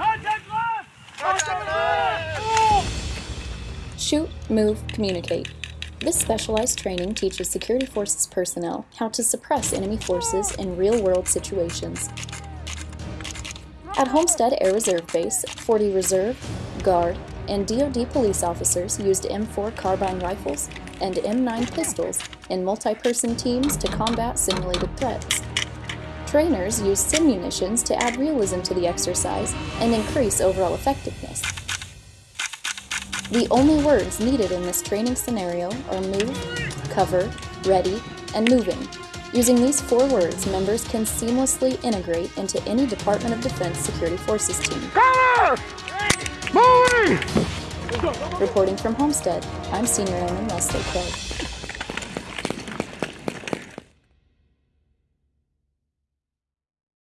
Contact left! Contact left! Shoot, move, communicate. This specialized training teaches Security Forces personnel how to suppress enemy forces in real-world situations. At Homestead Air Reserve Base, 40 Reserve, Guard, and DoD police officers used M4 carbine rifles and M9 pistols in multi-person teams to combat simulated threats. Trainers use sim munitions to add realism to the exercise and increase overall effectiveness. The only words needed in this training scenario are move, cover, ready, and moving. Using these four words, members can seamlessly integrate into any Department of Defense Security Forces team. Cover! Moving! Reporting from Homestead, I'm Senior Airman Leslie Craig.